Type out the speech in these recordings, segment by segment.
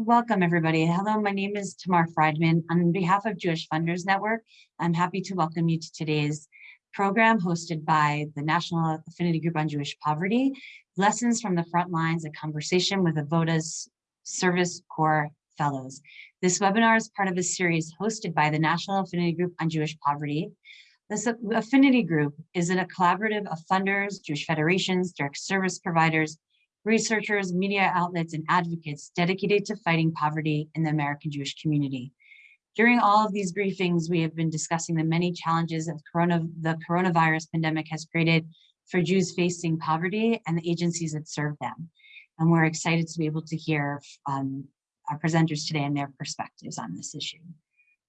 Welcome, everybody. Hello, my name is Tamar Friedman. On behalf of Jewish Funders Network, I'm happy to welcome you to today's program hosted by the National Affinity Group on Jewish Poverty, Lessons from the Front Lines, a conversation with Avodah's Service Corps Fellows. This webinar is part of a series hosted by the National Affinity Group on Jewish Poverty. This affinity group is in a collaborative of funders, Jewish federations, direct service providers, researchers, media outlets, and advocates dedicated to fighting poverty in the American Jewish community. During all of these briefings, we have been discussing the many challenges that corona, the coronavirus pandemic has created for Jews facing poverty and the agencies that serve them. And we're excited to be able to hear um, our presenters today and their perspectives on this issue.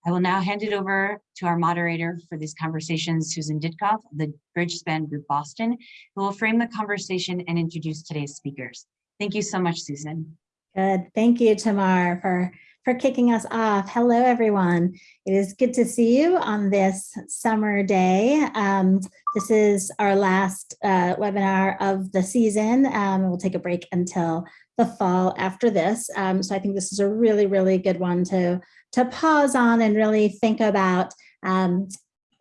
I will now hand it over to our moderator for these conversations, Susan Ditkoff of the Bridgespan Group Boston, who will frame the conversation and introduce today's speakers. Thank you so much, Susan. Good. Thank you, Tamar, for, for kicking us off. Hello, everyone. It is good to see you on this summer day. Um, this is our last uh, webinar of the season. Um, we'll take a break until the fall after this. Um, so I think this is a really, really good one to to pause on and really think about um,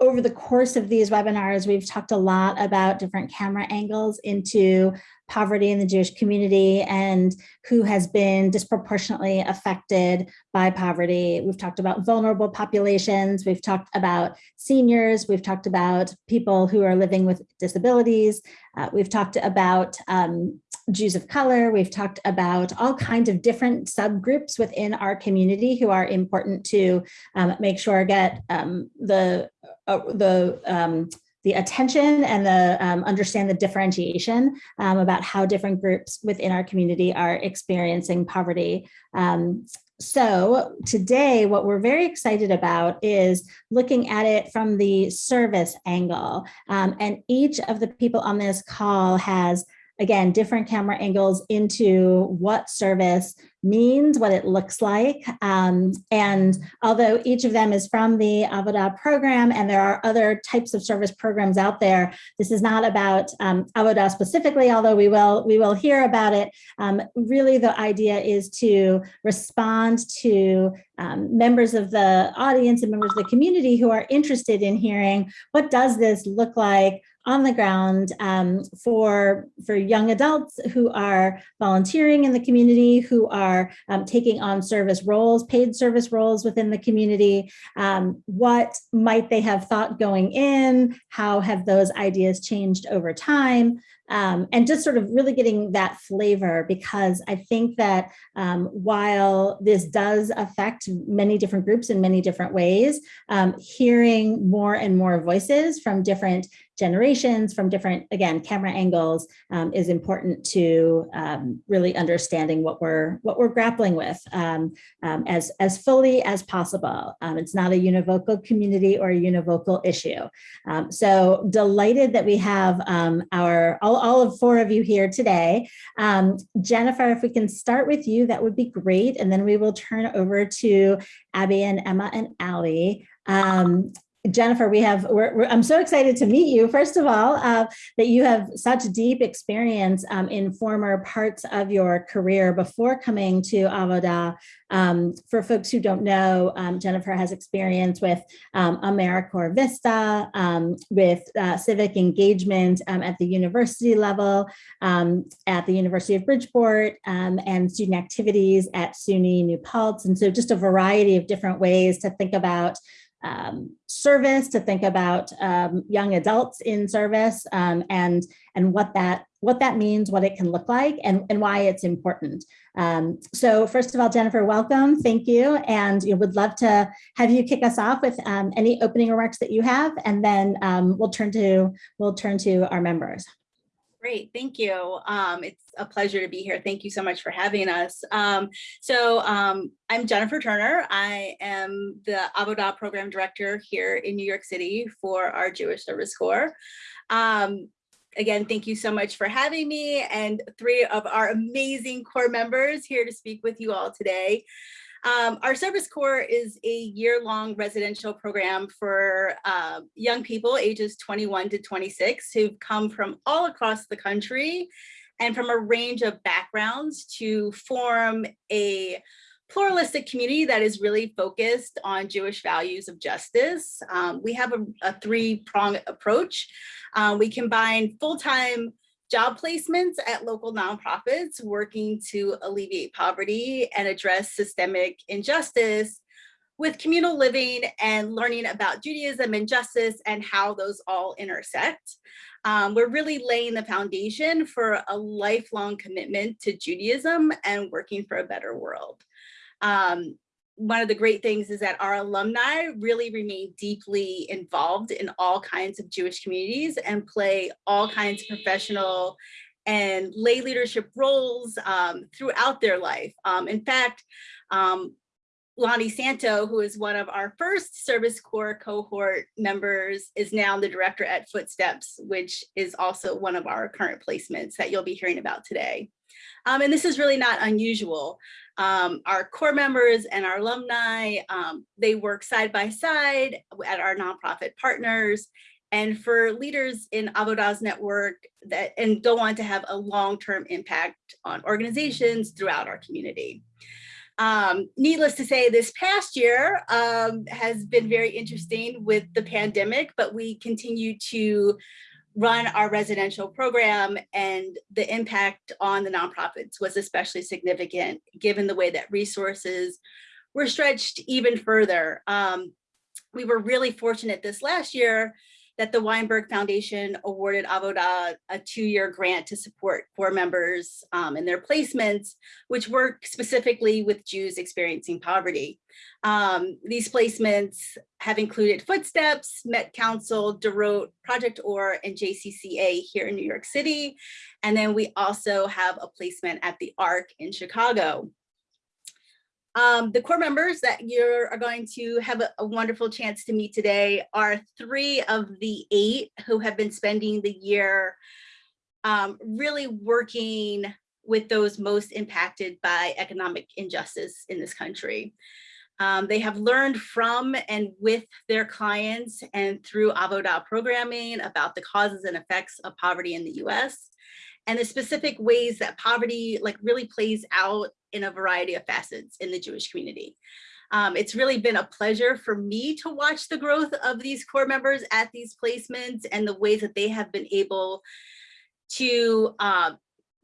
over the course of these webinars, we've talked a lot about different camera angles into poverty in the Jewish community and who has been disproportionately affected by poverty. We've talked about vulnerable populations. We've talked about seniors. We've talked about people who are living with disabilities. Uh, we've talked about um, Jews of color. We've talked about all kinds of different subgroups within our community who are important to um, make sure get um, the uh, the um, the attention and the um, understand the differentiation um, about how different groups within our community are experiencing poverty. So today, what we're very excited about is looking at it from the service angle. Um, and each of the people on this call has again, different camera angles into what service means, what it looks like. Um, and although each of them is from the Avodah program and there are other types of service programs out there, this is not about um, specifically, although we will, we will hear about it. Um, really the idea is to respond to um, members of the audience and members of the community who are interested in hearing what does this look like on the ground um, for, for young adults who are volunteering in the community, who are um, taking on service roles, paid service roles within the community. Um, what might they have thought going in? How have those ideas changed over time? Um, and just sort of really getting that flavor because I think that um, while this does affect many different groups in many different ways, um, hearing more and more voices from different generations from different, again, camera angles um, is important to um, really understanding what we're what we're grappling with um, as, as fully as possible. It's not a univocal community or a univocal issue. So delighted that we have our all, all of four of you here today. Jennifer, if we can start with you, that would be great. And then we will turn over to Abby and Emma and Allie. Um, Jennifer, we have, we're, we're, I'm so excited to meet you. First of all, uh, that you have such deep experience um, in former parts of your career before coming to Avodah. Um, for folks who don't know, um, Jennifer has experience with um, AmeriCorps Vista, um, with uh, civic engagement um, at the university level, at the University of Bridgeport, and student activities at SUNY New Paltz. And so just a variety of different ways to think about um, service, to think about um, young adults in service um, and, and what that what that means, what it can look like, and, and why it's important. Um, so first of all, Jennifer, welcome, thank you. And we would love to have you kick us off with um, any opening remarks that you have, and then um, we'll turn to we'll turn to our members. Great, thank you. Um, it's a pleasure to be here. Thank you so much for having us. Um, so um, I'm Jennifer Turner. I am the Avodah Program Director here in New York City for our Jewish Service Corps. Um, again, thank you so much for having me and three of our amazing core members here to speak with you all today. Um, our Service Corps is a year-long residential program for uh, young people ages 21 to 26 who've come from all across the country and from a range of backgrounds to form a pluralistic community that is really focused on Jewish values of justice. Um, we have a, a three-pronged approach. Uh, we combine full-time job placements at local nonprofits working to alleviate poverty and address systemic injustice with communal living and learning about Judaism and justice and how those all intersect. Um, we're really laying the foundation for a lifelong commitment to Judaism and working for a better world. Um, one of the great things is that our alumni really remain deeply involved in all kinds of Jewish communities and play all kinds of professional and lay leadership roles um, throughout their life. Um, in fact, um, Lani Santo, who is one of our first Service Corps cohort members, is now the director at Footsteps, which is also one of our current placements that you'll be hearing about today. Um, and this is really not unusual. Um, our core members and our alumni, um, they work side by side at our nonprofit partners and for leaders in Avodah's network that and go on to have a long-term impact on organizations throughout our community. Um, needless to say, this past year um, has been very interesting with the pandemic, but we continue to run our residential program and the impact on the nonprofits was especially significant given the way that resources were stretched even further. Um, we were really fortunate this last year that the Weinberg Foundation awarded Avodah a two-year grant to support core members um, in their placements, which work specifically with Jews experiencing poverty. Um, these placements have included Footsteps, Met Council, DOROT, Project OR, and JCCA here in New York City. And then we also have a placement at the ARK in Chicago. Um, the core members that you are going to have a, a, wonderful chance to meet today are three of the eight who have been spending the year um, really working with those most impacted by economic injustice in this country. Um, they have learned from and with their clients and through Avodah programming about the causes and effects of poverty in the US and the specific ways that poverty like really plays out in a variety of facets in the Jewish community. Um, it's really been a pleasure for me to watch the growth of these core members at these placements and the ways that they have been able to uh,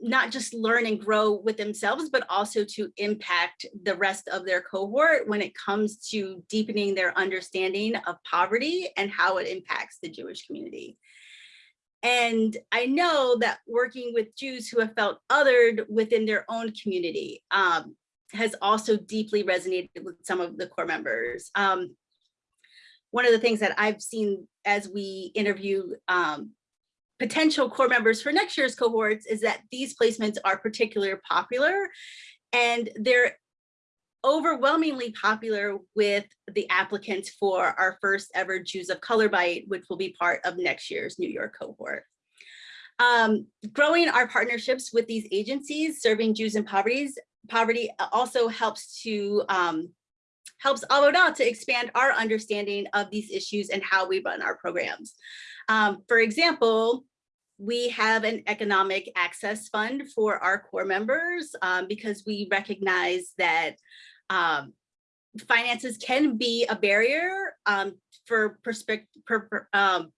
not just learn and grow with themselves, but also to impact the rest of their cohort when it comes to deepening their understanding of poverty and how it impacts the Jewish community. And I know that working with Jews who have felt othered within their own community um, has also deeply resonated with some of the core members. Um, one of the things that I've seen as we interview um, potential core members for next year's cohorts is that these placements are particularly popular and they're overwhelmingly popular with the applicants for our first ever Jews of Color Bite, which will be part of next year's New York cohort. Um, growing our partnerships with these agencies serving Jews in poverties, poverty also helps to um, helps Avodah to expand our understanding of these issues and how we run our programs. Um, for example, we have an economic access fund for our core members um, because we recognize that um, finances can be a barrier um, for perspective, per, um,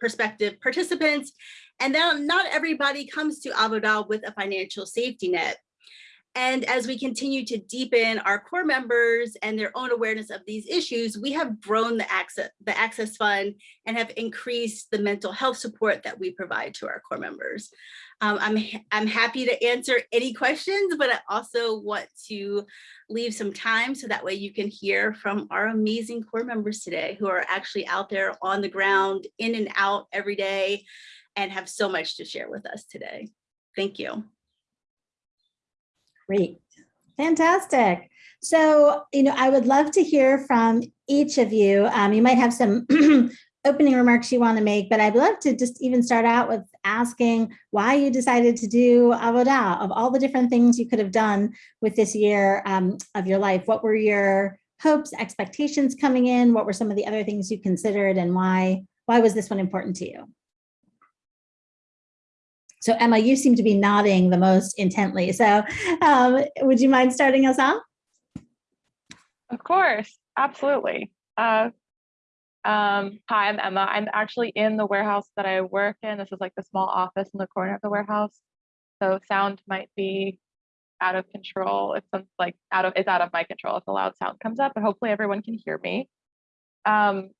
perspective participants, and then not everybody comes to Avodah with a financial safety net. And as we continue to deepen our core members and their own awareness of these issues, we have grown the access, the access fund and have increased the mental health support that we provide to our core members. Um, I'm, I'm happy to answer any questions, but I also want to leave some time so that way you can hear from our amazing core members today who are actually out there on the ground, in and out every day, and have so much to share with us today. Thank you. Great, fantastic. So, you know, I would love to hear from each of you. Um, you might have some opening remarks you want to make, but I'd love to just even start out with asking why you decided to do Avodah of all the different things you could have done with this year um, of your life. What were your hopes, expectations coming in? What were some of the other things you considered and why, why was this one important to you? So Emma, you seem to be nodding the most intently. So um, would you mind starting us off? Of course, absolutely. Uh, um, hi, I'm Emma. I'm actually in the warehouse that I work in. This is like the small office in the corner of the warehouse. So sound might be out of control. If some like out of it's out of my control if a loud sound comes up, but hopefully everyone can hear me. Um,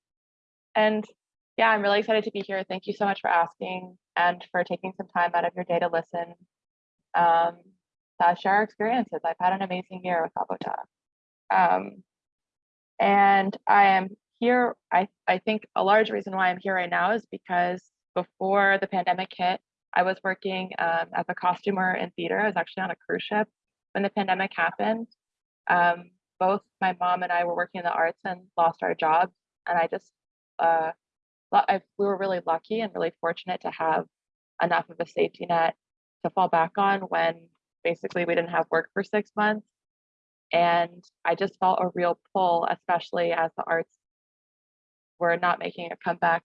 and yeah, I'm really excited to be here. Thank you so much for asking and for taking some time out of your day to listen. Um, to share our experiences. I've had an amazing year with Avoda. Um, and I am here, I, I think a large reason why I'm here right now is because before the pandemic hit, I was working um, as a costumer in theater. I was actually on a cruise ship when the pandemic happened. Um, both my mom and I were working in the arts and lost our jobs. And I just, uh, I, we were really lucky and really fortunate to have enough of a safety net to fall back on when basically we didn't have work for six months. And I just felt a real pull, especially as the arts were not making a comeback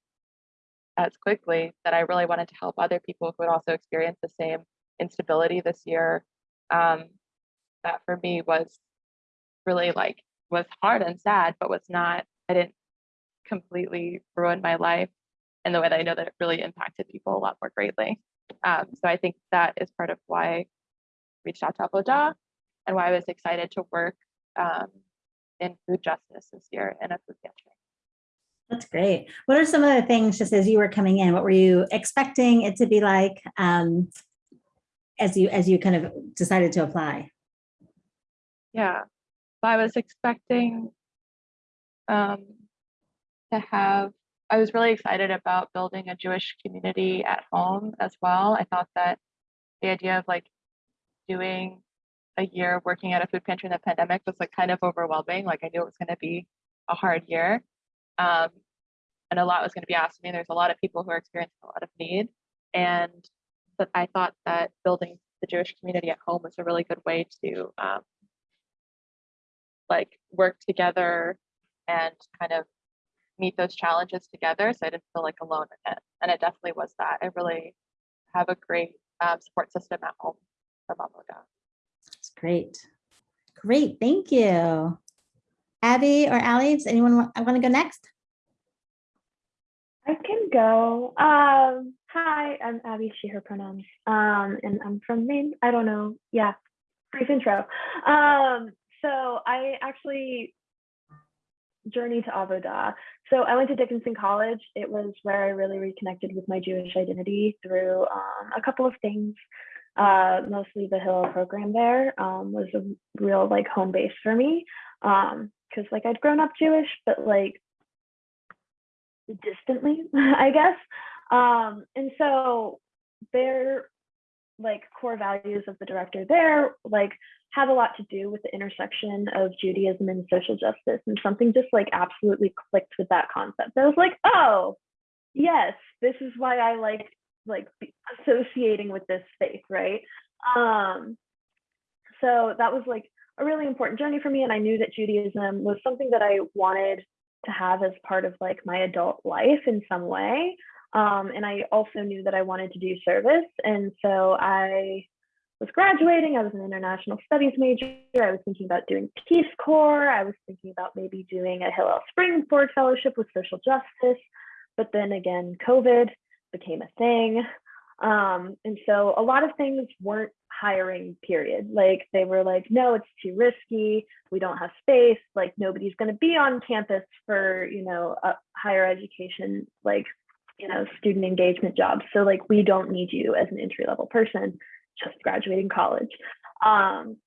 as quickly, that I really wanted to help other people who had also experienced the same instability this year. Um, that for me was really like was hard and sad, but was not, I didn't completely ruined my life in the way that I know that it really impacted people a lot more greatly. Um, so I think that is part of why I reached out to Avodah and why I was excited to work um, in food justice this year in a food pantry. That's great. What are some of the things, just as you were coming in, what were you expecting it to be like um, as you as you kind of decided to apply? Yeah, I was expecting um, to have, I was really excited about building a Jewish community at home as well. I thought that the idea of like doing a year working at a food pantry in the pandemic was like kind of overwhelming. Like I knew it was going to be a hard year. Um, and a lot was going to be asked of me. There's a lot of people who are experiencing a lot of need. And but I thought that building the Jewish community at home was a really good way to um, like work together and kind of meet those challenges together. So I didn't feel like alone in it. And it definitely was that. I really have a great um, support system at home from Avodah. That's great. Great, thank you. Abby or Allie, does anyone want, I want to go next? I can go. Um, hi, I'm Abby, she, her pronouns. Um, and I'm from Maine. I don't know. Yeah, brief intro. Um, so I actually journey to Avodah. So I went to Dickinson College. It was where I really reconnected with my Jewish identity through um, a couple of things. Uh, mostly the Hillel program there um, was a real like home base for me because um, like I'd grown up Jewish, but like distantly, I guess. Um, and so their like core values of the director there like have a lot to do with the intersection of Judaism and social justice. And something just like absolutely clicked with that concept. I was like, oh, yes, this is why I like like associating with this faith, right? Um, so that was like a really important journey for me. And I knew that Judaism was something that I wanted to have as part of like my adult life in some way. Um, and I also knew that I wanted to do service. And so I was graduating, I was an international studies major. I was thinking about doing Peace Corps. I was thinking about maybe doing a Hillel Springboard Fellowship with social justice. But then again, COVID became a thing. Um, and so a lot of things weren't hiring period like they were like no it's too risky we don't have space like nobody's going to be on campus for you know higher education like you know student engagement jobs so like we don't need you as an entry level person just graduating college. Um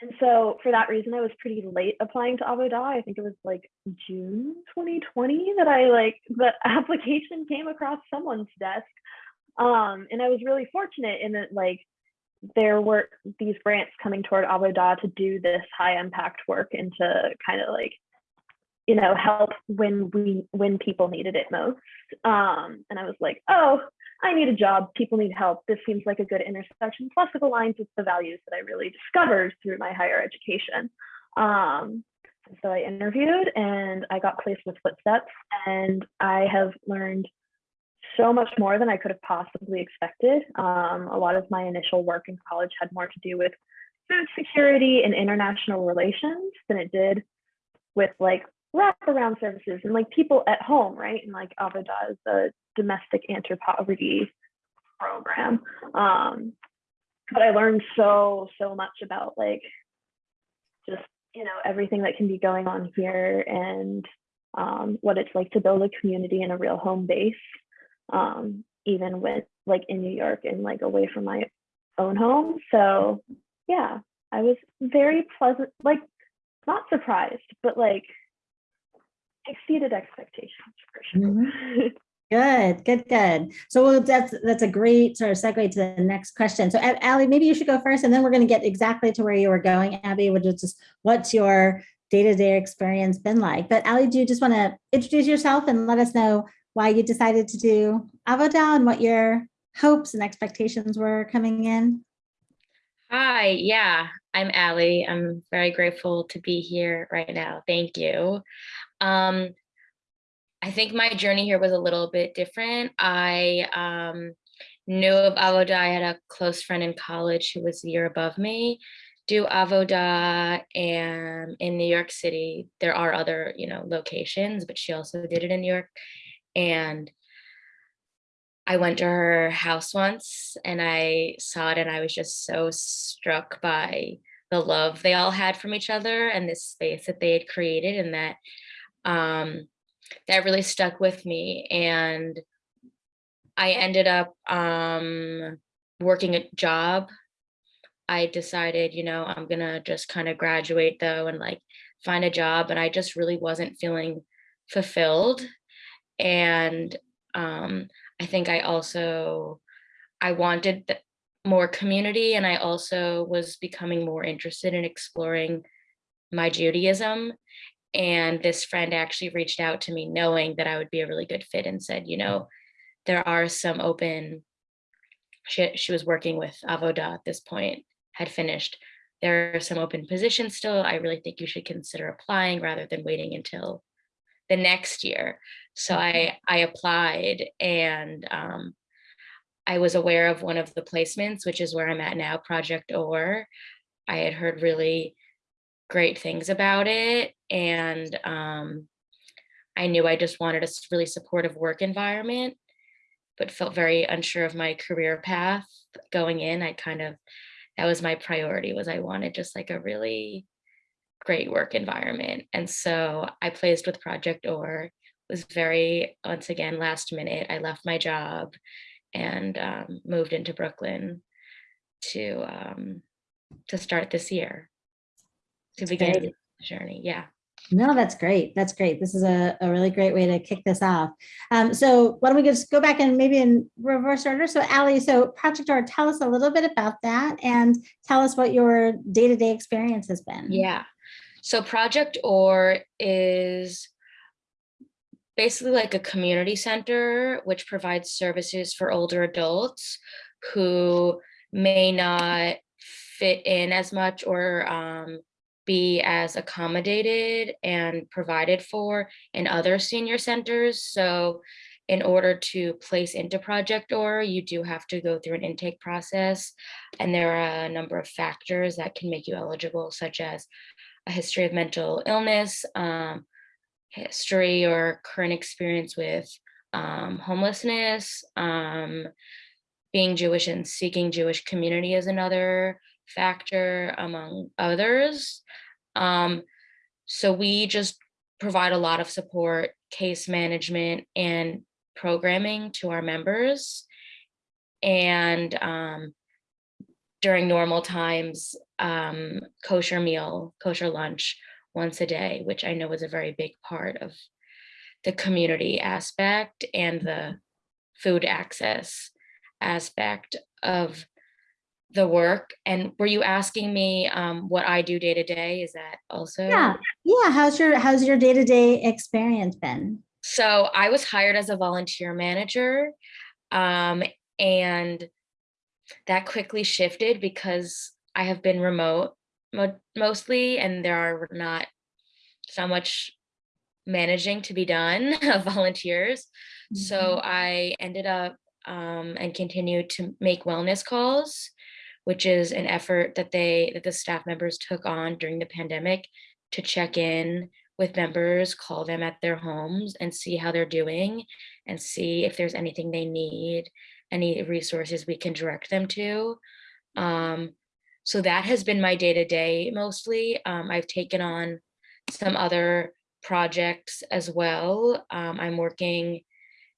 and so for that reason i was pretty late applying to avodah i think it was like june 2020 that i like the application came across someone's desk. Um and i was really fortunate in that like there were these grants coming toward Avodah to do this high impact work and to kind of like, you know, help when we when people needed it most. Um, and I was like, oh, I need a job. People need help. This seems like a good intersection. Plus, it aligns with the values that I really discovered through my higher education. Um, so I interviewed and I got placed with Footsteps, and I have learned so much more than I could have possibly expected. Um, a lot of my initial work in college had more to do with food security and international relations than it did with like wraparound services and like people at home, right? And like Avodah is the domestic anti-poverty program. Um, but I learned so, so much about like just, you know, everything that can be going on here and um, what it's like to build a community in a real home base, um, even with like in New York and like away from my own home. So yeah, I was very pleasant, like not surprised, but like exceeded expectations for sure. Mm-hmm. Good, good, good. So well, that's that's a great sort of segue to the next question. So A- Allie, maybe you should go first, and then we're going to get exactly to where you were going, Abby, which is just what's your day-to-day experience been like. But Allie, do you just want to introduce yourself and let us know why you decided to do Avodah and what your hopes and expectations were coming in? Hi, yeah, I'm Allie. I'm very grateful to be here right now. Thank you. Um, I think my journey here was a little bit different. I um, knew of Avodah. I had a close friend in college who was a year above me do Avodah and in New York City. There are other, you know, locations, but she also did it in New York. And I went to her house once and I saw it and I was just so struck by the love they all had from each other and this space that they had created and that um, that really stuck with me. And I ended up um, working a job. I decided, you know, I'm gonna just kind of graduate though and like find a job. And I just really wasn't feeling fulfilled. And um, I think I also, I wanted more community and I also was becoming more interested in exploring my Judaism. And this friend actually reached out to me knowing that I would be a really good fit and said, you know, there are some open, she, she was working with Avodah at this point, had finished. There are some open positions still. I really think you should consider applying rather than waiting until the next year. So I, I applied and um, I was aware of one of the placements, which is where I'm at now, Project OR. I had heard really great things about it. And um, I knew I just wanted a really supportive work environment, but felt very unsure of my career path going in. I kind of, that was my priority was I wanted just like a really great work environment. And so I placed with Project OR, was very, once again, last minute. I left my job and um, moved into Brooklyn to um, to start this year to begin great. the journey. Yeah. No, that's great. That's great. This is a, a really great way to kick this off. Um, so why don't we just go back and maybe in reverse order? So Ali, so Project OR, tell us a little bit about that and tell us what your day-to-day experience has been. Yeah. So Project OR is basically like a community center which provides services for older adults who may not fit in as much or um, be as accommodated and provided for in other senior centers. So in order to place into Project OR, you do have to go through an intake process. And there are a number of factors that can make you eligible, such as a history of mental illness, um, history or current experience with um, homelessness, um, being Jewish and seeking Jewish community is another factor among others. Um, so we just provide a lot of support, case management and programming to our members. And um, during normal times, um, kosher meal, kosher lunch once a day, which I know is a very big part of the community aspect and the food access aspect of the work. And were you asking me um, what I do day to day? Is that also? Yeah. Yeah. How's your, how's your day-to-day experience been? So I was hired as a volunteer manager um, and that quickly shifted because I have been remote mo- mostly and there are not so much managing to be done of volunteers. So I ended up um, and continued to make wellness calls, which is an effort that they that the staff members took on during the pandemic to check in with members, call them at their homes and see how they're doing and see if there's anything they need, any resources we can direct them to. Um, so that has been my day to day mostly. Um, I've taken on some other projects as well. Um, I'm working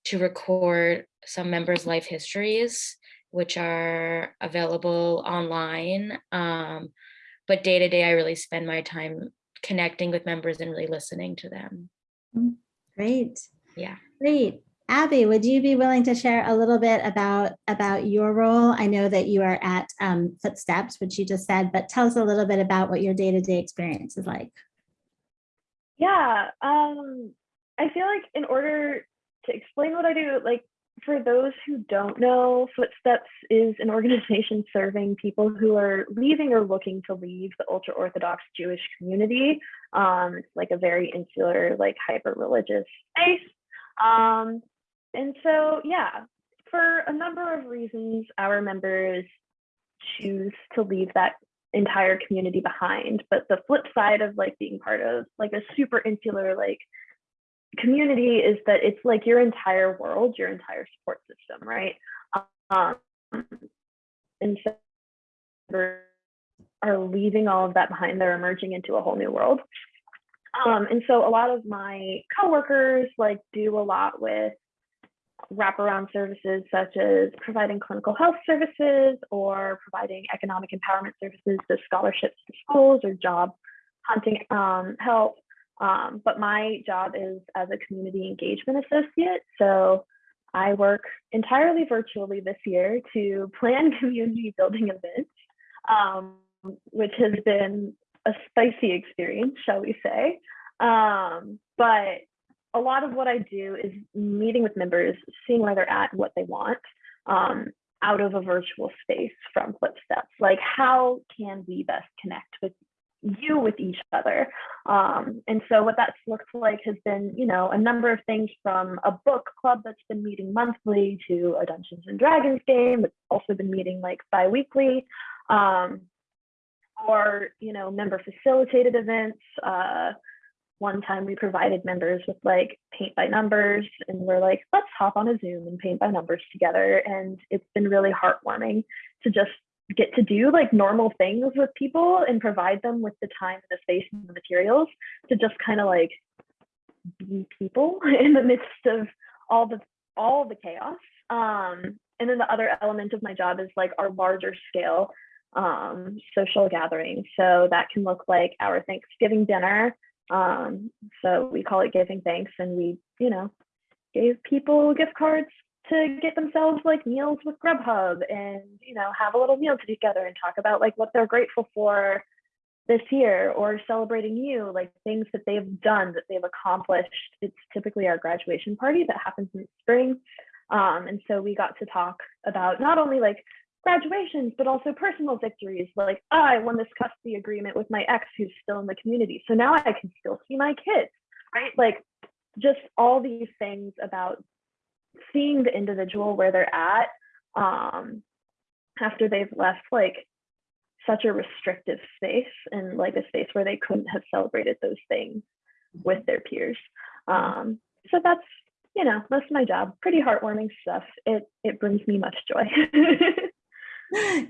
to record some members' life histories, which are available online. Um, but day to day, I really spend my time connecting with members and really listening to them. Great. Yeah. Great. Abby, would you be willing to share a little bit about, about your role? I know that you are at um, Footsteps, which you just said, but tell us a little bit about what your day-to-day experience is like. Yeah, um, I feel like in order to explain what I do, like for those who don't know, Footsteps is an organization serving people who are leaving or looking to leave the ultra Orthodox Jewish community. Um, it's like a very insular, like hyper religious space. Um, and so, yeah, for a number of reasons, our members choose to leave that entire community behind. But the flip side of like being part of like a super insular like community is that it's like your entire world, your entire support system, right? Um, and so are leaving all of that behind. They're emerging into a whole new world. Um, and so a lot of my coworkers like do a lot with wraparound services such as providing clinical health services or providing economic empowerment services, so scholarships to schools or job hunting um, help. Um, but my job is as a community engagement associate. So I work entirely virtually this year to plan community building events, um, which has been a spicy experience, shall we say. Um, but a lot of what I do is meeting with members, seeing where they're at, what they want um, out of a virtual space from Footsteps. Like, how can we best connect with you with each other? Um, and so, what that's looked like has been, you know, a number of things from a book club that's been meeting monthly to a Dungeons and Dragons game that's also been meeting like bi-weekly. Um, or you know member facilitated events uh, one time we provided members with like paint by numbers and we're like let's hop on a zoom and paint by numbers together and it's been really heartwarming to just get to do like normal things with people and provide them with the time and the space and the materials to just kind of like be people in the midst of all the all the chaos um and then the other element of my job is like our larger scale um, social gatherings. So that can look like our Thanksgiving dinner. Um, so we call it giving thanks, and we, you know, gave people gift cards to get themselves like meals with Grubhub, and you know, have a little meal together and talk about like what they're grateful for this year, or celebrating you, like things that they've done that they've accomplished. It's typically our graduation party that happens in spring. Um, and so we got to talk about not only like graduations, but also personal victories. Like, oh, I won this custody agreement with my ex who's still in the community. So now I can still see my kids, right? Like, just all these things about seeing the individual where they're at um, after they've left like such a restrictive space and like a space where they couldn't have celebrated those things with their peers. Um, so that's you know that's my job. Pretty heartwarming stuff. It it brings me much joy.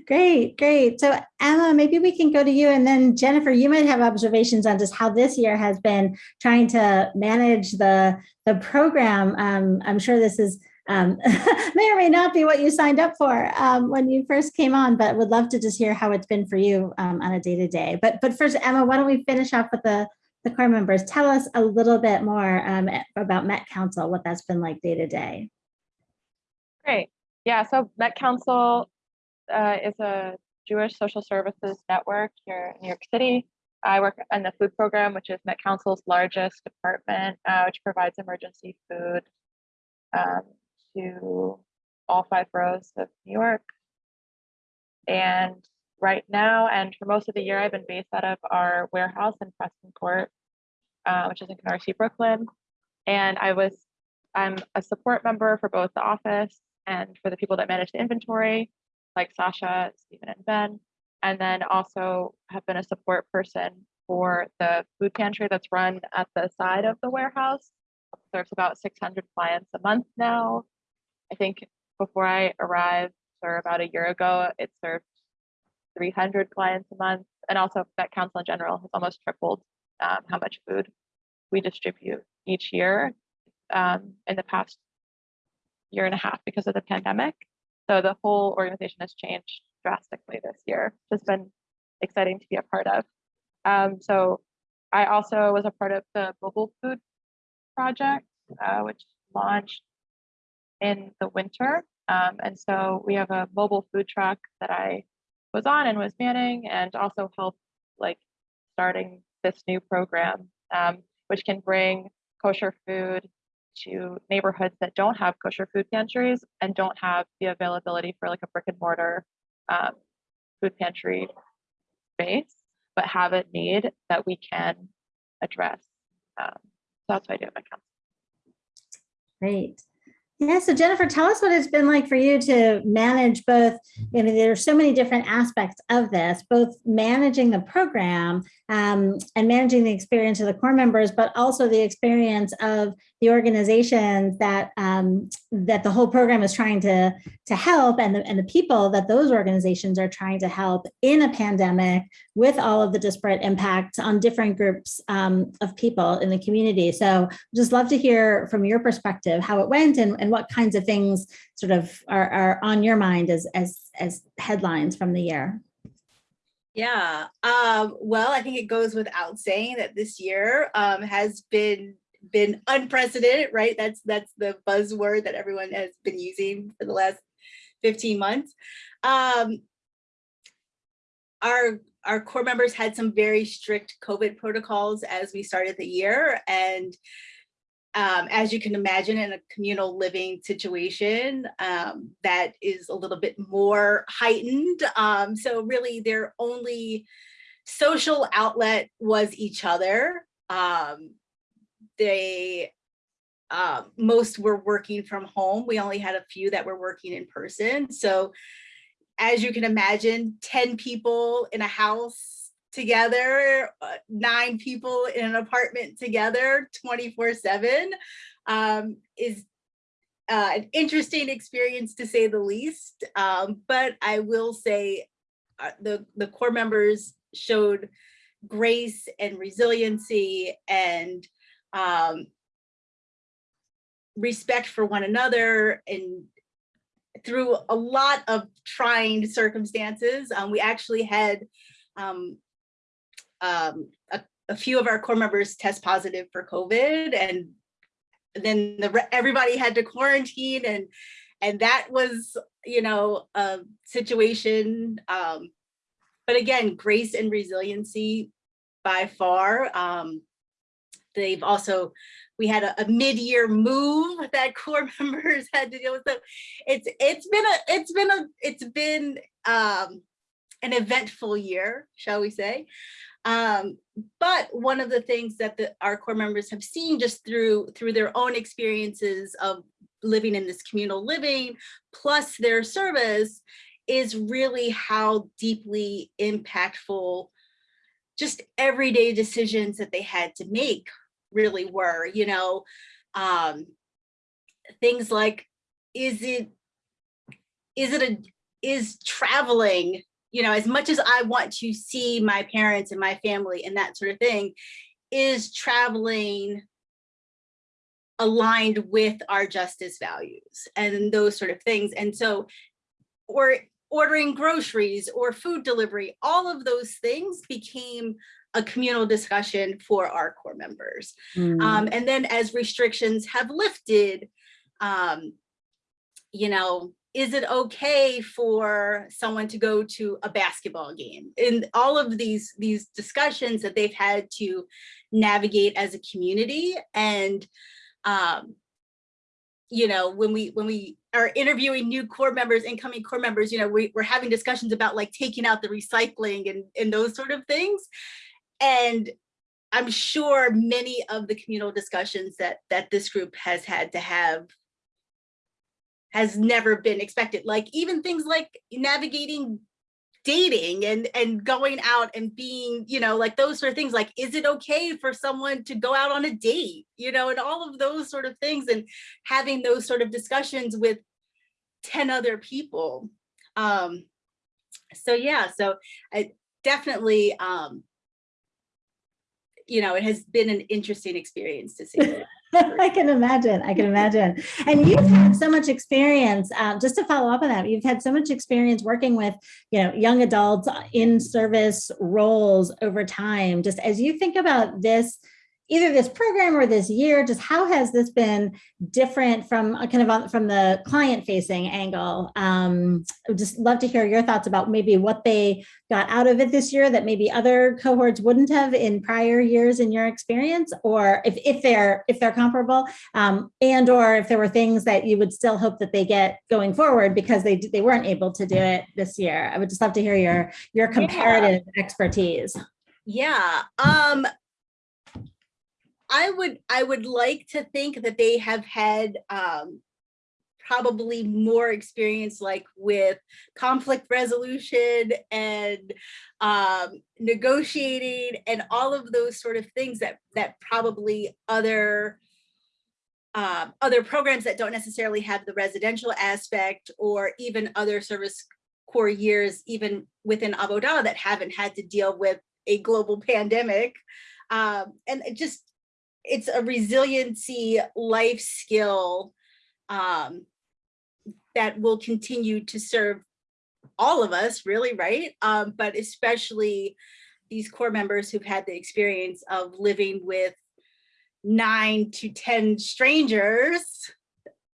Great, great. So Emma, maybe we can go to you and then Jennifer, you might have observations on just how this year has been trying to manage the, the program. Um, I'm sure this is um, may or may not be what you signed up for um, when you first came on, but would love to just hear how it's been for you um, on a day-to-day. But, but first, Emma, why don't we finish off with the, the core members? Tell us a little bit more um, about Met Council, what that's been like day-to-day. -day. Great. Yeah, so Met Council uh, is a Jewish social services network here in New York City. I work in the food program, which is Met Council's largest department, uh, which provides emergency food um, to all five boroughs of New York. And right now, and for most of the year, I've been based out of our warehouse in Preston Court, uh, which is in Canarsie, Brooklyn. And I was, I'm a support member for both the office and for the people that manage the inventory like Sasha, Stephen, and Ben, and then also have been a support person for the food pantry that's run at the side of the warehouse. Serves about 600 clients a month now. I think before I arrived, or about a year ago, it served 300 clients a month. And also Met Council in general has almost tripled um, how much food we distribute each year um, in the past year and a half because of the pandemic. So the whole organization has changed drastically this year. It's been exciting to be a part of. Um, so I also was a part of the mobile food project, uh, which launched in the winter. Um, and so we have a mobile food truck that I was on and was manning and also helped like starting this new program, um, which can bring kosher food to neighborhoods that don't have kosher food pantries and don't have the availability for like a brick and mortar um, food pantry space, but have a need that we can address. Um, so that's what I do at Met Council. Great. Yeah, so Jennifer, tell us what it's been like for you to manage both, you know, there are so many different aspects of this, both managing the program um, and managing the experience of the core members, but also the experience of the organizations that um, that the whole program is trying to, to help and the, and the people that those organizations are trying to help in a pandemic with all of the disparate impacts on different groups um, of people in the community. So just love to hear from your perspective how it went and, and what kinds of things sort of are, are on your mind as, as, as headlines from the year. Yeah, um, well, I think it goes without saying that this year um, has been been unprecedented, right? That's that's the buzzword that everyone has been using for the last 15 months. Um, our our core members had some very strict COVID protocols as we started the year. And um, as you can imagine, in a communal living situation, um, that is a little bit more heightened. Um, so really their only social outlet was each other. Um, they uh, most were working from home. We only had a few that were working in person. So as you can imagine, 10 people in a house together, uh, nine people in an apartment together 24 seven um, is uh, an interesting experience to say the least. Um, but I will say uh, the, the core members showed grace and resiliency and um, respect for one another and through a lot of trying circumstances. Um, we actually had um, um, a, a, few of our core members test positive for COVID and then the, everybody had to quarantine and and that was, you know, a situation. Um, but again, grace and resiliency by far. Um, they've also we had a, a mid-year move that core members had to deal with so it's it's been a it's been a it's been um an eventful year shall we say um but one of the things that the, our core members have seen just through through their own experiences of living in this communal living plus their service is really how deeply impactful just everyday decisions that they had to make really were, you know, um, things like, is it, is it a, is traveling, you know, as much as I want to see my parents and my family and that sort of thing, is traveling aligned with our justice values and those sort of things. And so, or ordering groceries or food delivery, all of those things became a communal discussion for our core members. Mm. Um, and then as restrictions have lifted, um, you know, is it okay for someone to go to a basketball game? And all of these, these discussions that they've had to navigate as a community. And, um, you know, when we when we are interviewing new core members, incoming core members, you know, we, we're having discussions about like taking out the recycling and, and those sort of things. And I'm sure many of the communal discussions that that this group has had to have has never been expected. Like even things like navigating dating and and going out and being you know like those sort of things like is it okay for someone to go out on a date? You know and all of those sort of things and having those sort of discussions with 10 other people. Um so yeah so i definitely um you know it has been an interesting experience to see I can imagine. I can imagine. And you've had so much experience. Um, just to follow up on that, you've had so much experience working with, you know, young adults in service roles over time. Just as you think about this, either this program or this year, just how has this been different from uh, kind of on, from the client facing angle? Um, I would just love to hear your thoughts about maybe what they got out of it this year that maybe other cohorts wouldn't have in prior years in your experience, or if, if they're if they're comparable, um, and or if there were things that you would still hope that they get going forward because they they weren't able to do it this year. I would just love to hear your your comparative expertise. Yeah. Um I would I would like to think that they have had um probably more experience like with conflict resolution and um negotiating and all of those sort of things that that probably other um, other programs that don't necessarily have the residential aspect or even other service core years even within Avodah that haven't had to deal with a global pandemic. Um, and just it's a resiliency life skill um, that will continue to serve all of us really right? Um, but especially these core members who've had the experience of living with nine to ten strangers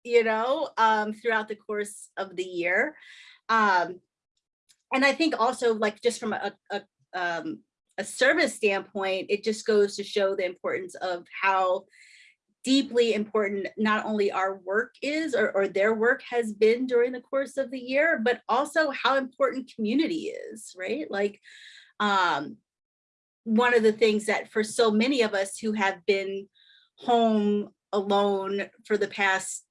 you know um, throughout the course of the year. Um, and i think also like just from a, a um, a service standpoint, it just goes to show the importance of how deeply important not only our work is or, or, their work has been during the course of the year, but also how important community is, right? Like um, one of the things that for so many of us who have been home alone for the past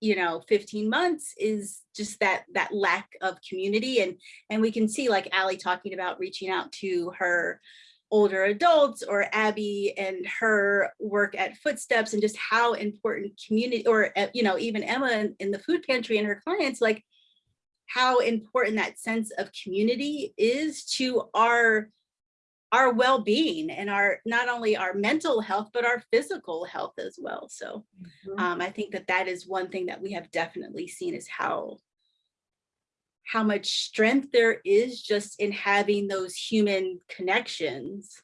you know 15 months is just that that lack of community and and we can see like Ali talking about reaching out to her older adults or Abby and her work at Footsteps and just how important community or uh, you know even Emma in, in the food pantry and her clients like how important that sense of community is to our our well-being and our not only our mental health but our physical health as well. So mm -hmm. um, i think that that is one thing that we have definitely seen is how how much strength there is just in having those human connections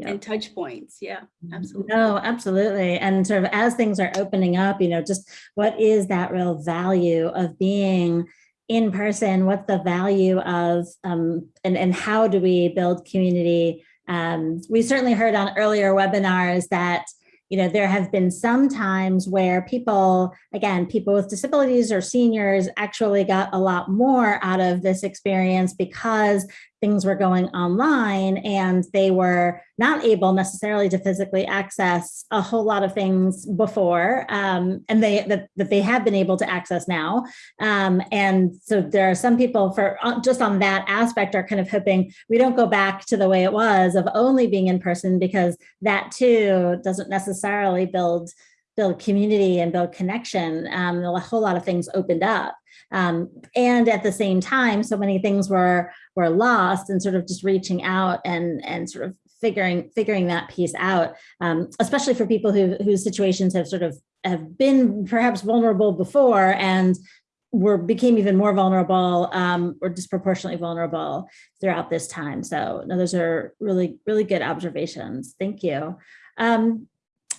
and touch points. Yeah mm-hmm. absolutely. No absolutely. And sort of as things are opening up you know just what is that real value of being in person, what's the value of, um, and, and how do we build community? Um, we certainly heard on earlier webinars that you know, there have been some times where people, again, people with disabilities or seniors actually got a lot more out of this experience because things were going online and they were not able necessarily to physically access a whole lot of things before um, and they that, that they have been able to access now. Um, and so there are some people for uh, just on that aspect are kind of hoping we don't go back to the way it was of only being in person because that too doesn't necessarily build build community and build connection. Um, a whole lot of things opened up um, and at the same time, so many things were were lost and sort of just reaching out and and sort of figuring figuring that piece out, um, especially for people who whose situations have sort of have been perhaps vulnerable before and were became even more vulnerable um, or disproportionately vulnerable throughout this time. So no, those are really, really good observations. Thank you. Um,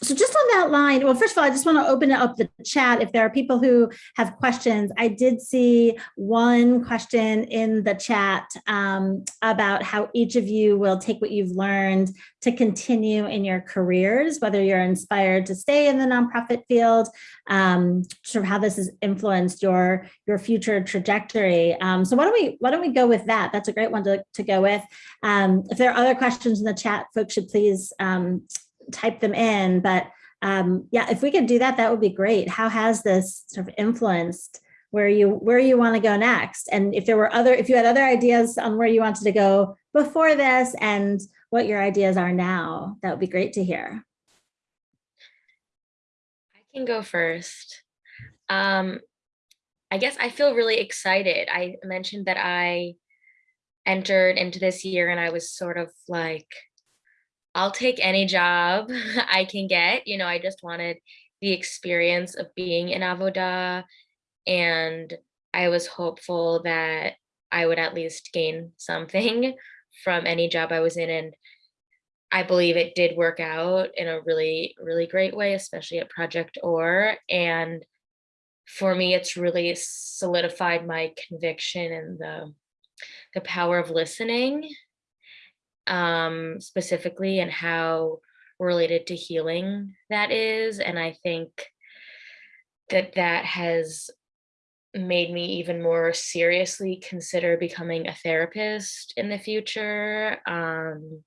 so just on that line, well, first of all, I just want to open up the chat if there are people who have questions. I did see one question in the chat um, about how each of you will take what you've learned to continue in your careers, whether you're inspired to stay in the nonprofit field, um, sort of how this has influenced your your future trajectory. Um, so why don't we why don't we go with that? That's a great one to, to go with. Um, if there are other questions in the chat, folks should please um, type them in. But um, yeah, if we could do that, that would be great. How has this sort of influenced where you where you want to go next. And if there were other, if you had other ideas on where you wanted to go before this and what your ideas are now, that would be great to hear. I can go first. Um, I guess I feel really excited. I mentioned that I entered into this year and I was sort of like, I'll take any job I can get. You know, I just wanted the experience of being in Avodah and I was hopeful that I would at least gain something from any job I was in. And I believe it did work out in a really, really great way, especially at Project OR. And for me, it's really solidified my conviction in the the power of listening, um, specifically, and how related to healing that is. And I think that that has made me even more seriously consider becoming a therapist in the future. Um,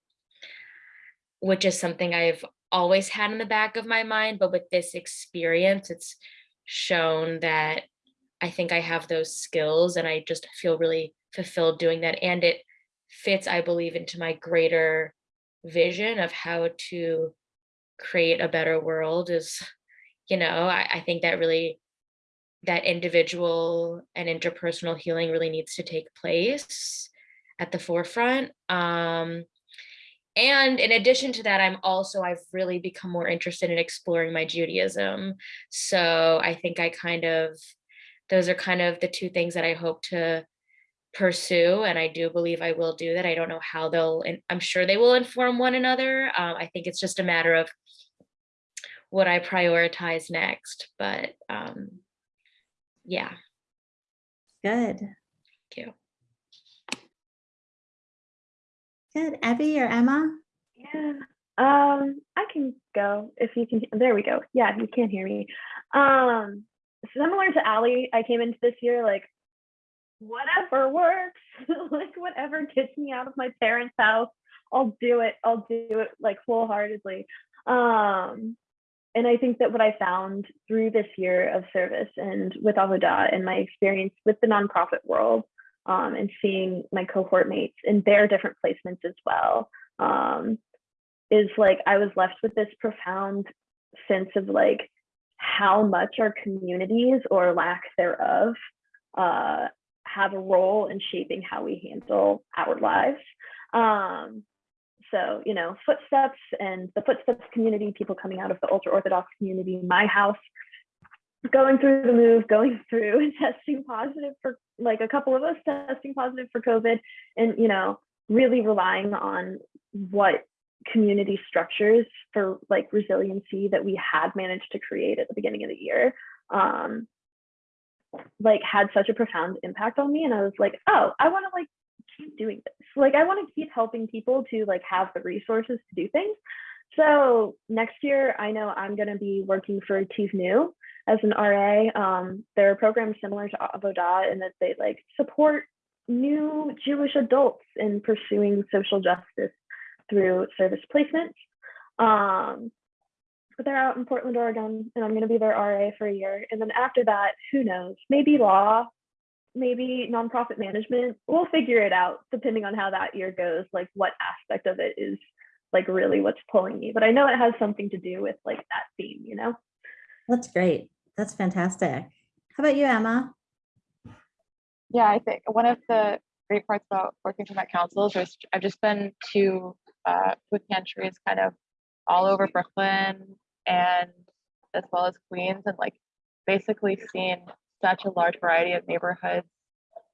which is something I've always had in the back of my mind, but with this experience, it's shown that I think I have those skills and I just feel really fulfilled doing that. And it fits, I believe, into my greater vision of how to create a better world is, you know, I, I think that really that individual and interpersonal healing really needs to take place at the forefront. Um, and in addition to that, I'm also, I've really become more interested in exploring my Judaism. So I think I kind of, those are kind of the two things that I hope to pursue. And I do believe I will do that. I don't know how they'll, and I'm sure they will inform one another. Um, I think it's just a matter of what I prioritize next. But um, yeah, Good. thank you. Good. Abby or Emma? Yeah. Um, I can go if you can. There we go. Yeah, you can't hear me. Um, similar to Allie, I came into this year like, whatever works, like whatever gets me out of my parents' house, I'll do it. I'll do it like wholeheartedly. Um, and I think that what I found through this year of service and with Avodah and my experience with the nonprofit world um, and seeing my cohort mates in their different placements as well um, is like I was left with this profound sense of like how much our communities or lack thereof uh, have a role in shaping how we handle our lives. Um, so, you know, footsteps and the footsteps community, people coming out of the ultra Orthodox community, my house, going through the move, going through and testing positive for like a couple of us testing positive for COVID, and, you know, really relying on what community structures for like resiliency that we had managed to create at the beginning of the year um like had such a profound impact on me and i was like oh i want to like keep doing this. Like i want to keep helping people to like have the resources to do things. So next year i know i'm going to be working for tivnu as an ra um they're a program similar to avodah in that they like support new jewish adults in pursuing social justice through service placements. Um, but they're out in Portland, Oregon, and I'm going to be their RA for a year. And then after that, who knows? Maybe law, maybe nonprofit management. We'll figure it out depending on how that year goes, like what aspect of it is like really what's pulling me. But I know it has something to do with like that theme, you know? That's great. That's fantastic. How about you, Emma? Yeah, I think one of the great parts about working for Met Councils is I've just been to uh, food pantries kind of all over Brooklyn and as well as Queens and like basically seen such a large variety of neighborhoods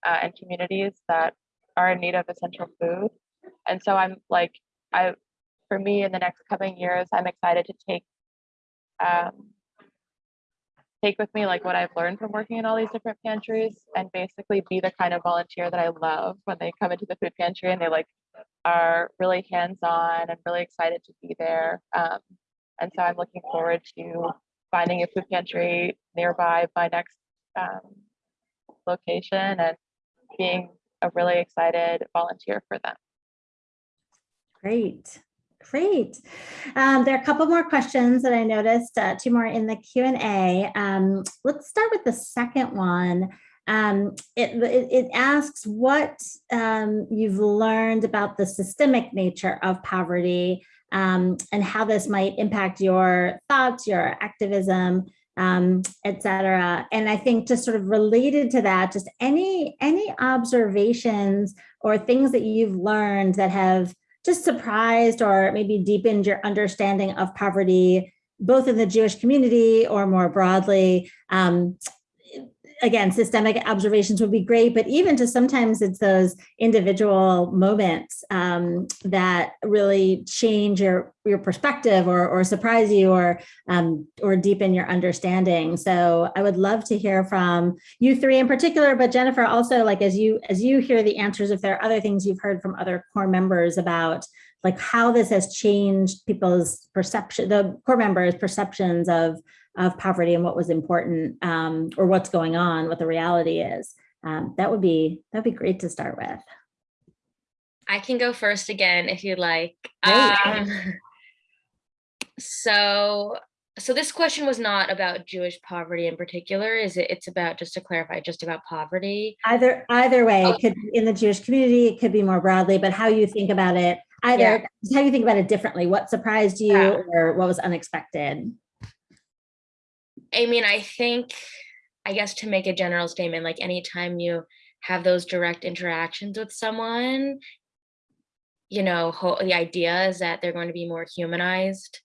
uh, and communities that are in need of essential food. And so I'm like, I, for me in the next coming years, I'm excited to take um, take with me like what I've learned from working in all these different pantries and basically be the kind of volunteer that I love when they come into the food pantry and they like are really hands-on and really excited to be there. Um, and so I'm looking forward to finding a food pantry nearby my next um, location and being a really excited volunteer for them. Great. Great. Um, there are a couple more questions that I noticed, uh, two more in the Q and A. Um, let's start with the second one. Um, it, it, it asks what um, you've learned about the systemic nature of poverty um, and how this might impact your thoughts, your activism, um, et cetera. And I think just sort of related to that, just any, any observations or things that you've learned that have just surprised or maybe deepened your understanding of poverty, both in the Jewish community or more broadly. Um, again, systemic observations would be great, but even to sometimes it's those individual moments um, that really change your your perspective or, or surprise you or um, or deepen your understanding. So I would love to hear from you three in particular, but Jennifer also like as you as you hear the answers, if there are other things you've heard from other core members about like how this has changed people's perception, the core members' perceptions of of poverty and what was important um, or what's going on, what the reality is. Um, that would be that'd be great to start with. I can go first again if you'd like. Um, so, so this question was not about Jewish poverty in particular. Is it? It's about just to clarify, just about poverty. Either either way, it could in the Jewish community, it could be more broadly, but how you think about it, either how you think about it differently, what surprised you Yeah. or what was unexpected. I mean, I think, I guess to make a general statement, like anytime you have those direct interactions with someone, you know, the idea is that they're going to be more humanized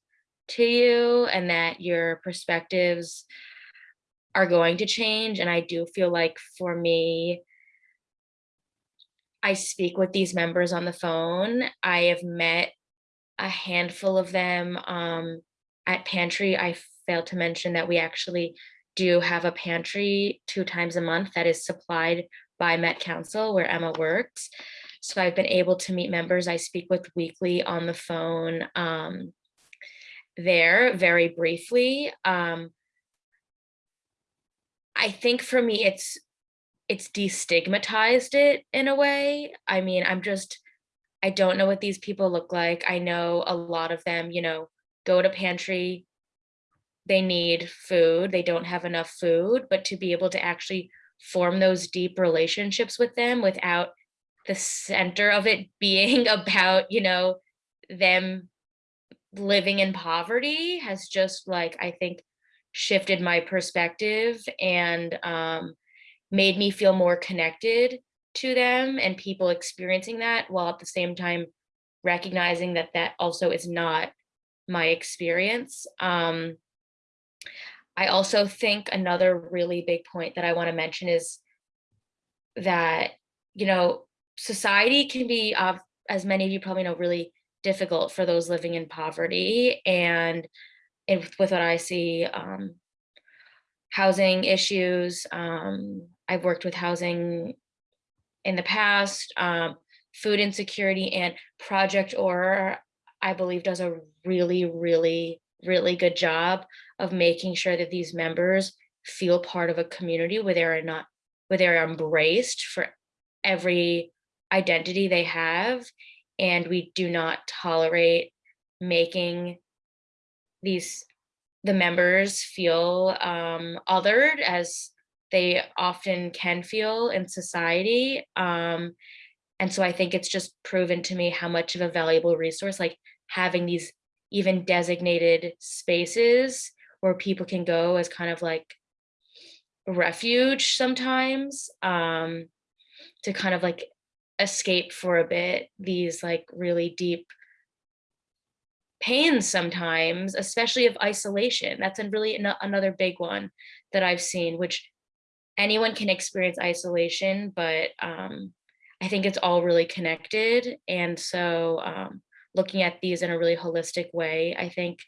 to you and that your perspectives are going to change. And I do feel like for me, I speak with these members on the phone. I have met a handful of them um, at Pantry. I failed to mention that we actually do have a pantry two times a month that is supplied by Met Council where Emma works. So I've been able to meet members I speak with weekly on the phone um, there very briefly. Um, I think for me, it's it's destigmatized it in a way. I mean, I'm just, I don't know what these people look like. I know a lot of them, you know, go to pantry, they need food, they don't have enough food, but to be able to actually form those deep relationships with them without the center of it being about, you know, them living in poverty has just like, I think, shifted my perspective and um, made me feel more connected to them and people experiencing that while at the same time recognizing that that also is not my experience. Um, I also think another really big point that I want to mention is that, you know, society can be, uh, as many of you probably know, really difficult for those living in poverty. And with what I see, um, housing issues, um, I've worked with housing in the past, um, food insecurity and Project OR, I believe does a really, really, really good job of making sure that these members feel part of a community where they're not, where they're embraced for every identity they have. And we do not tolerate making these, the members feel um, othered as they often can feel in society. Um, and so I think it's just proven to me how much of a valuable resource, like having these even designated spaces where people can go as kind of like refuge sometimes um, to kind of like escape for a bit these like really deep pains sometimes, especially of isolation. That's a really ano- another big one that I've seen, which anyone can experience isolation, but um, I think it's all really connected. And so um, looking at these in a really holistic way, I think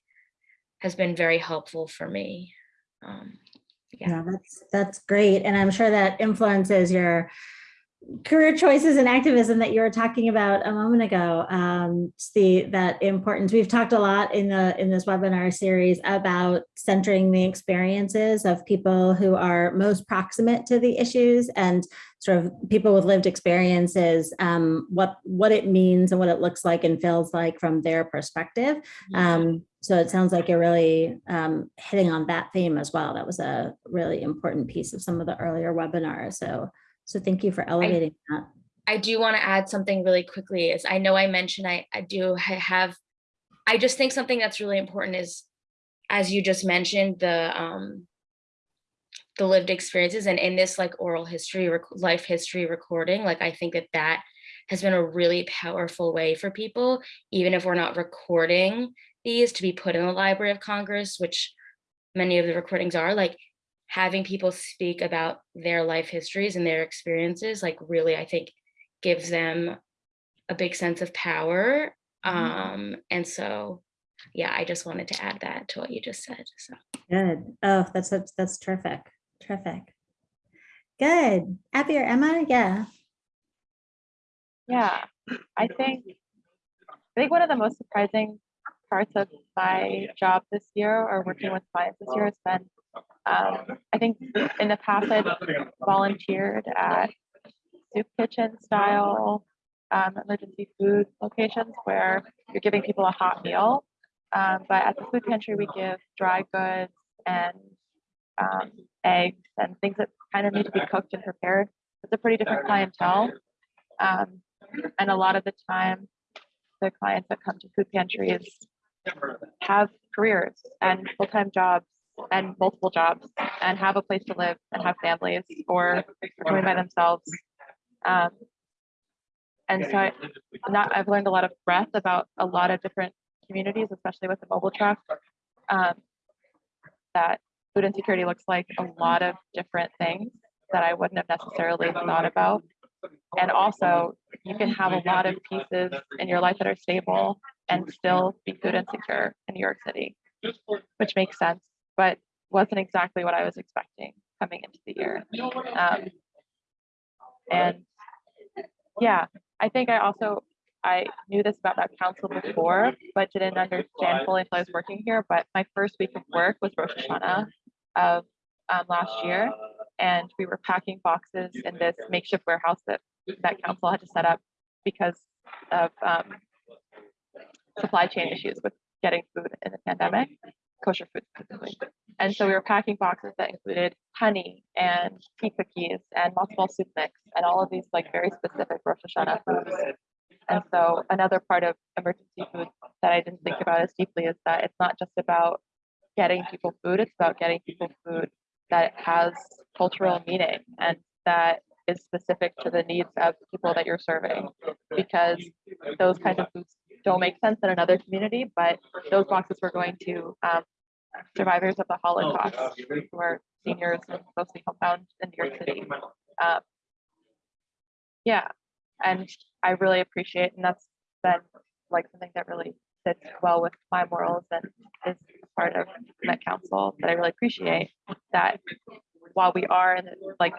has been very helpful for me. Um, Yeah. Yeah, that's that's great. And I'm sure that influences your career choices and activism that you were talking about a moment ago. Um, the that importance. We've talked a lot in the in this webinar series about centering the experiences of people who are most proximate to the issues and sort of people with lived experiences, um, what, what it means and what it looks like and feels like from their perspective. Um, so it sounds like you're really um, hitting on that theme as well. That was a really important piece of some of the earlier webinars. So, so thank you for elevating that. I do want to add something really quickly is I know I mentioned I, I do ha- have, I just think something that's really important is, as you just mentioned, the, um, the lived experiences and in this like oral history, rec- life history recording, like I think that that has been a really powerful way for people, even if we're not recording these to be put in the Library of Congress, which many of the recordings are like having people speak about their life histories and their experiences, like really, I think gives them a big sense of power. Um, and so, yeah, I just wanted to add that to what you just said. So Good. Oh, that's, that's, that's terrific. Terrific. Good. Abby or Emma? Yeah. Yeah, I think, I think one of the most surprising parts of my job this year or working with clients this year has been, um, I think in the past I've volunteered at soup kitchen style um, emergency food locations where you're giving people a hot meal. Um, but at the food pantry, we give dry goods and um, eggs and things that kind of need to be cooked and prepared. It's a pretty different clientele. Um, and a lot of the time, the clients that come to food pantries have careers and full-time jobs and multiple jobs and have a place to live and have families or are doing by themselves. Um, and so I, not, I've learned a lot of breadth about a lot of different communities, especially with the mobile truck. Um, that food insecurity looks like a lot of different things that I wouldn't have necessarily thought about. And also, you can have a lot of pieces in your life that are stable and still be food insecure in New York City, which makes sense, but wasn't exactly what I was expecting coming into the year. Um, and yeah, I think I also, I knew this about Met Council before, but didn't understand fully until I was working here. But my first week of work was Rosh Hashanah of um, last year. And we were packing boxes in this makeshift warehouse that Met Council had to set up because of um, supply chain issues with getting food in the pandemic, kosher food specifically. And so we were packing boxes that included honey and tea cookies and multiple soup mix and all of these like very specific Rosh Hashanah foods. And so another part of emergency food that I didn't think about as deeply is that it's not just about getting people food, it's about getting people food that has cultural meaning and that is specific to the needs of people that you're serving. Because those kinds of foods don't make sense in another community, but those boxes were going to um, survivors of the Holocaust who are seniors and mostly homebound in New York City. Um, yeah, and I really appreciate, and that's been like something that really fits well with my morals and is part of Met Council that I really appreciate that while we are like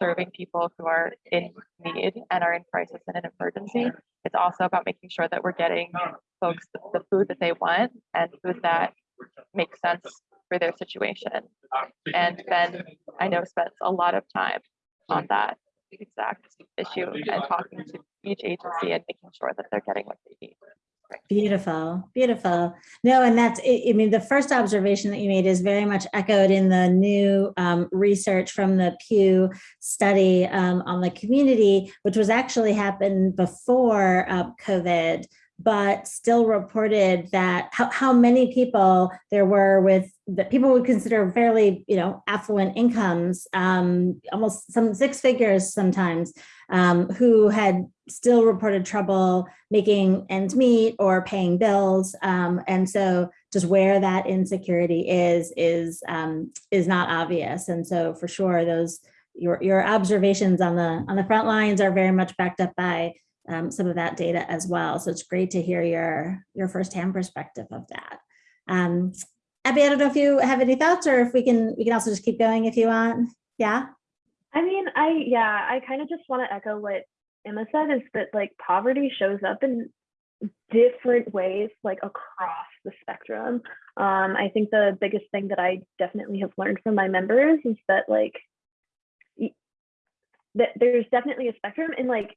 serving people who are in need and are in crisis and in emergency, it's also about making sure that we're getting folks the, the food that they want and food that makes sense for their situation. And Ben, I know, spends a lot of time on that exact issue and talking to each agency and making sure that they're getting what they need. Beautiful, beautiful. No, and that's, I mean, the first observation that you made is very much echoed in the new um, research from the Pew study um, on the community, which was actually happened before uh, COVID, but still reported that how, how many people there were with that people would consider fairly, you know, affluent incomes, um, almost some six figures sometimes, um, who had still reported trouble making ends meet or paying bills. Um, and so just where that insecurity is, is, um, is not obvious. And so for sure, those, your, your observations on the, on the front lines are very much backed up by um, some of that data as well. So it's great to hear your, your firsthand perspective of that. Um, Abby, I don't know if you have any thoughts or if we can, we can also just keep going if you want. Yeah. I mean, I yeah, I kind of just want to echo what Emma said is that like poverty shows up in different ways like across the spectrum. Um, I think the biggest thing that I definitely have learned from my members is that like that there's definitely a spectrum and like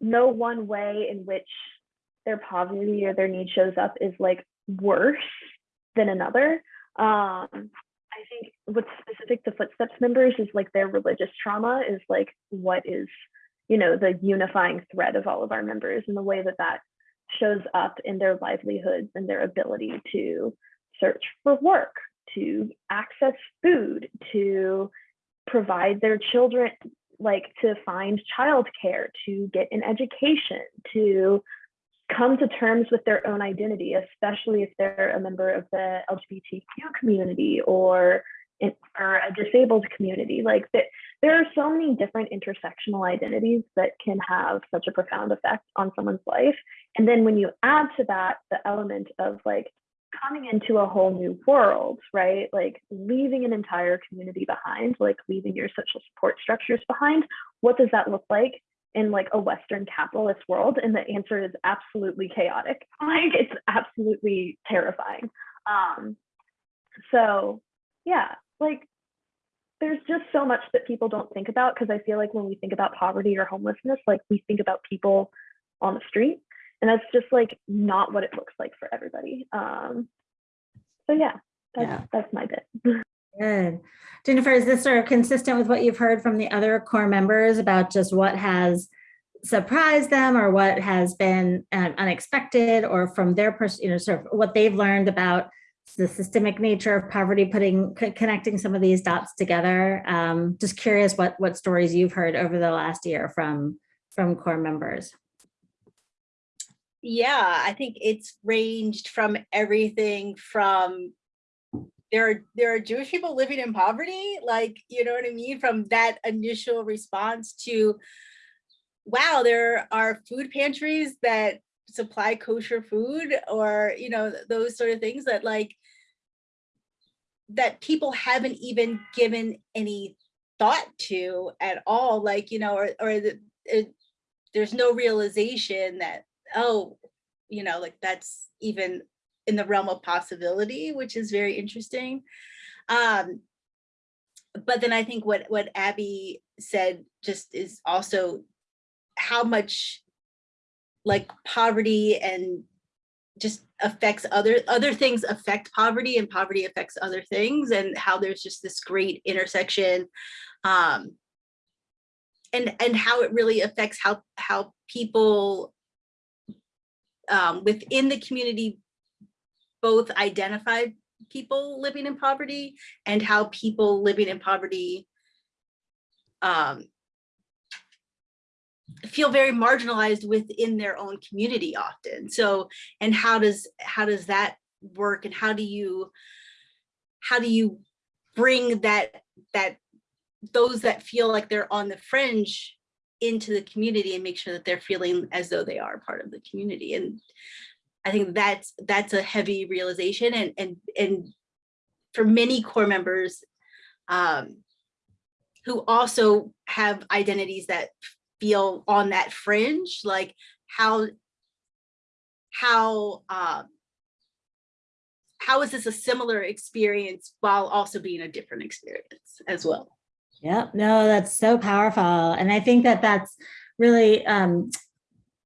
no one way in which their poverty or their need shows up is like worse than another. Um, I think what's specific to Footsteps members is like their religious trauma is like what is, you know, the unifying thread of all of our members and the way that that shows up in their livelihoods and their ability to search for work, to access food, to provide their children, like to find childcare, to get an education, to come to terms with their own identity, especially if they're a member of the LGBTQ community or, in, or a disabled community. Like that, there are so many different intersectional identities that can have such a profound effect on someone's life. And then when you add to that the element of like coming into a whole new world, right? Like leaving an entire community behind, like leaving your social support structures behind, what does that look like? in like a Western capitalist world? And the answer is absolutely chaotic. Like it's absolutely terrifying. Um, so yeah, like there's just so much that people don't think about because I feel like when we think about poverty or homelessness, like we think about people on the street. And that's just like not what it looks like for everybody. Um, so yeah, that's Yeah. that's my bit. Good. Jennifer, is this sort of consistent with what you've heard from the other core members about just what has surprised them or what has been um, unexpected or from their person, you know, sort of what they've learned about the systemic nature of poverty, putting, connecting some of these dots together? Um, just curious what, what stories you've heard over the last year from, from core members. Yeah, I think it's ranged from everything from there are there are Jewish people living in poverty, like you know what I mean, from that initial response to wow, there are food pantries that supply kosher food or you know those sort of things that like that people haven't even given any thought to at all like you know or or the, it, there's no realization that oh you know like that's even in the realm of possibility which is very interesting. Um but then i think what what abby said just is also how much like poverty and just affects other other things affect poverty and poverty affects other things and how there's just this great intersection um and and how it really affects how how people um within the community both identify people living in poverty and how people living in poverty um feel very marginalized within their own community often. So and how does how does that work? And how do you how do you bring that that those that feel like they're on the fringe into the community and make sure that they're feeling as though they are part of the community? And i think that's that's a heavy realization and and and for many core members um who also have identities that feel on that fringe like how how um how is this a similar experience while also being a different experience as well Yep, no, that's so powerful. And I think that that's really, um,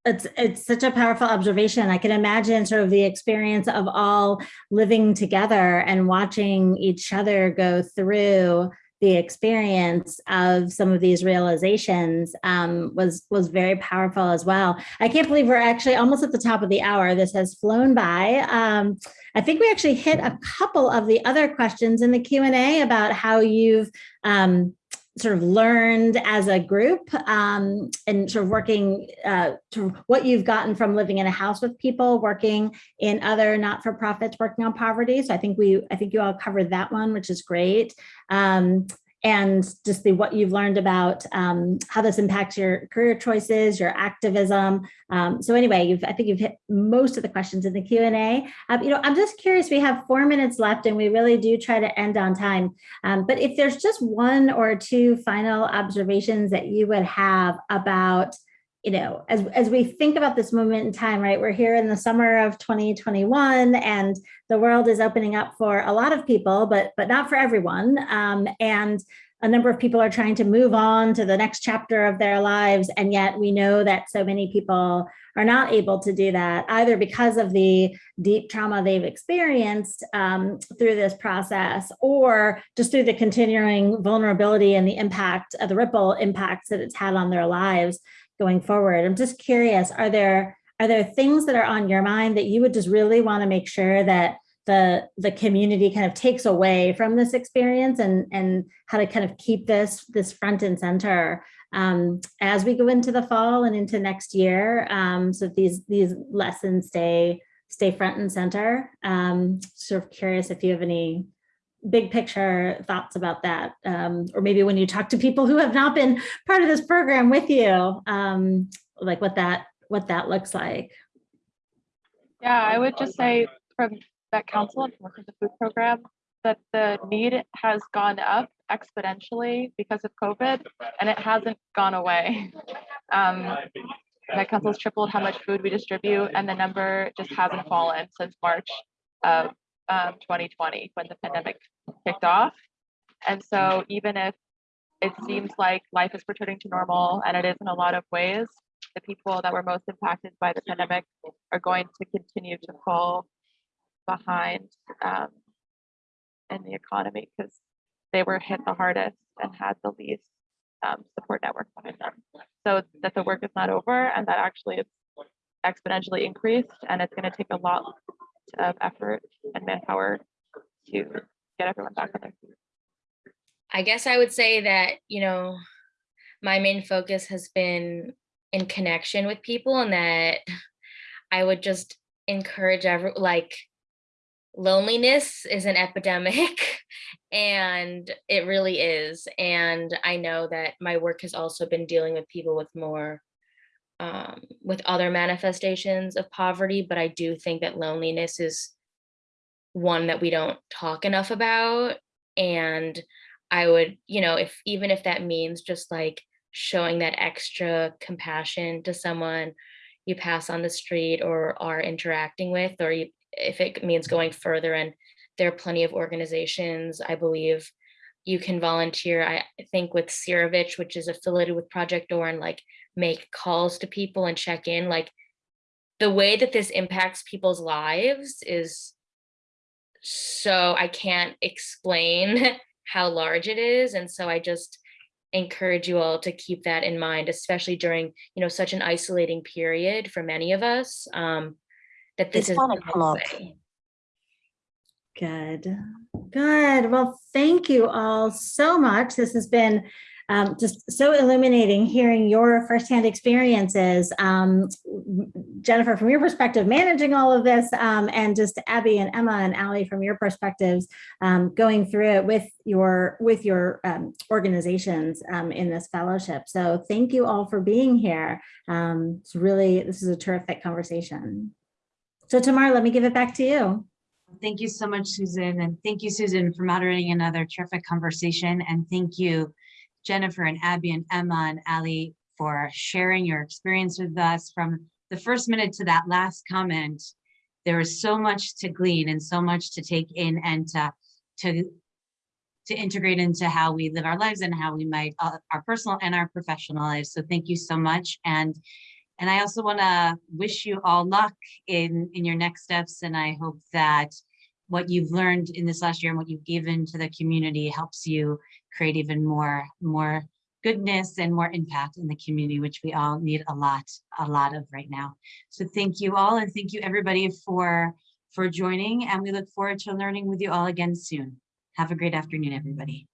it's, it's such a powerful observation. I can imagine sort of the experience of all living together and watching each other go through the experience of some of these realizations um, was was very powerful as well. I can't believe we're actually almost at the top of the hour. This has flown by. Um, I think we actually hit a couple of the other questions in the Q&A about how you've um, sort of learned as a group um, and sort of working uh, to what you've gotten from living in a house with people, working in other not-for-profits, working on poverty. So I think we, I think you all covered that one, which is great. Um, and just the what you've learned about um, how this impacts your career choices, your activism. Um, so anyway, you've, I think you've hit most of the questions in the Q&A. Um, you know, I'm just curious, we have four minutes left and we really do try to end on time. Um, but if there's just one or two final observations that you would have about you know, as, as we think about this moment in time, right, we're here in the summer of 2021 and the world is opening up for a lot of people, but, but not for everyone. Um, and a number of people are trying to move on to the next chapter of their lives. And yet we know that so many people are not able to do that either because of the deep trauma they've experienced um, through this process or just through the continuing vulnerability and the impact of the ripple impacts that it's had on their lives going forward. I'm just curious, are there are there things that are on your mind that you would just really want to make sure that the the community kind of takes away from this experience and and how to kind of keep this this front and center um, as we go into the fall and into next year um, so these these lessons stay stay front and center um, sort of curious if you have any big picture thoughts about that um, or maybe when you talk to people who have not been part of this program with you um, like what that what that looks like Yeah, I would just say from Met Council and from the food program, that the need has gone up exponentially because of COVID and it hasn't gone away. Um, Met Council's tripled how much food we distribute and the number just hasn't fallen since March of um, 2020 when the pandemic kicked off. And so even if it seems like life is returning to normal and it is in a lot of ways, the people that were most impacted by the pandemic are going to continue to fall behind um, in the economy because they were hit the hardest and had the least um, support network behind them. So that the work is not over and that actually it's exponentially increased and it's going to take a lot of effort and manpower to get everyone back on their feet. I guess I would say that, you know, my main focus has been in connection with people and that I would just encourage every like loneliness is an epidemic and it really is. And I know that my work has also been dealing with people with more um, with other manifestations of poverty, but I do think that loneliness is one that we don't talk enough about. And I would, you know, if even if that means just like showing that extra compassion to someone you pass on the street or are interacting with, or you, if it means going further and there are plenty of organizations, I believe you can volunteer, I think with Sirovich, which is affiliated with Project OR and like make calls to people and check in, like the way that this impacts people's lives is so I can't explain how large it is. And so I just encourage you all to keep that in mind, especially during, you know, such an isolating period for many of us. Um, that this It's is the best way. Good, good. Well, thank you all so much. This has been um, just so illuminating hearing your firsthand experiences. Um, Jennifer, from your perspective, managing all of this, um, and just Abby and Emma and Ali from your perspectives, um, going through it with your with your um, organizations um, in this fellowship. So thank you all for being here. It's really, this is a terrific conversation. So Tamar, let me give it back to you. Thank you so much, Susan, and thank you, Susan, for moderating another terrific conversation. And thank you, Jennifer and Abby and Emma and Ali for sharing your experience with us from the first minute to that last comment. There is so much to glean and so much to take in and to, to, to integrate into how we live our lives and how we might, uh, our personal and our professional lives. So thank you so much. And and I also want to wish you all luck in, in your next steps. And I hope that what you've learned in this last year and what you've given to the community helps you create even more, more goodness and more impact in the community, which we all need a lot, a lot of right now. So thank you all. And thank you everybody for, for joining. And we look forward to learning with you all again soon. Have a great afternoon, everybody.